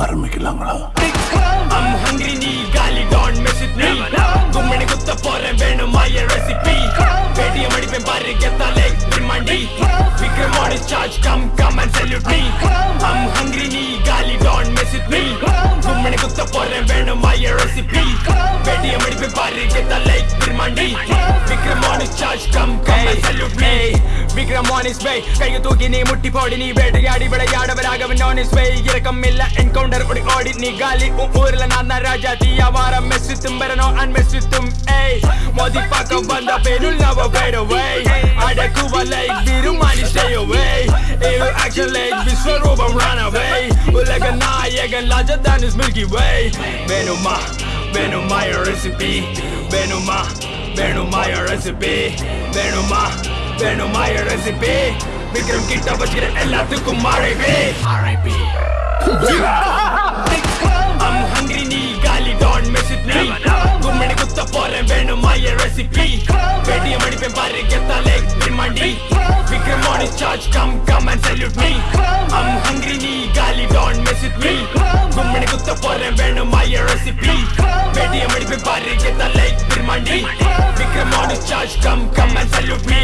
ఆర్మీకి Langra I'm hungry నీ గాలి డాన్ మెసిట్ నీ గుమ్మడి గుత్త పోరే వేణు మాయ రెసిపీ పేటిఎం అడిపే బారి గెత్త leg బ్రిమండి Vikram on his charge come come and salute me I'm hungry నీ గాలి డాన్ మెసిట్ మీ அவனை குத்த போறேன் வேணுமா ரெசிபி வெடிய மடிப்பு பாரு கெத்த like பிரமாண்டி Vikram on his charge come come salute me Vikram on his வை கையை தூக்கி நீ முட்டி போடி நீ வேட்டையாடி விளையாடவராக அவன் ஆன் இஸ் வை இரக்கம் இல்ல என்கவுண்டர் ஓடி ஓடி நீ காலி. உன் ஊர்ல நான் தான் ராஜா தீயாவாரம் மெஸ்ஸு தும்பரனோ அன் மெஸ்ஸு தும். ஏய் மோதி பார்க்க வந்த பெருள் நவ வேட வை action like Vishwaroopam run away உலக நாயகன் ராஜதான் is Milky Way வேணுமா வேணுமா your recipe வேணுமா வேணுமா your recipe வேணுமா வேணுமா your recipe விக்ரம் கிட்ட வச்சுக்கிற எல்லாத்துக்கும் RIP RIP I'm hungry நீ காலி don't mess with me கும்மணி குத்த போறேன் வேணுமா என் ரெசிபி பேடிஎம் அடிப்பேன் பாரு கெத்தா லைக் பிரிமாண்டி Vikram on his charge come come and salute me I'm hungry நீ காலி don't mess with me கும்மணி குத்த போறேன் வேணுமா என் recipe பேடிஎம் அடிப்பேன் பாரு கெத்தா like பிரிமாண்டி Vikram on his charge come come and salute me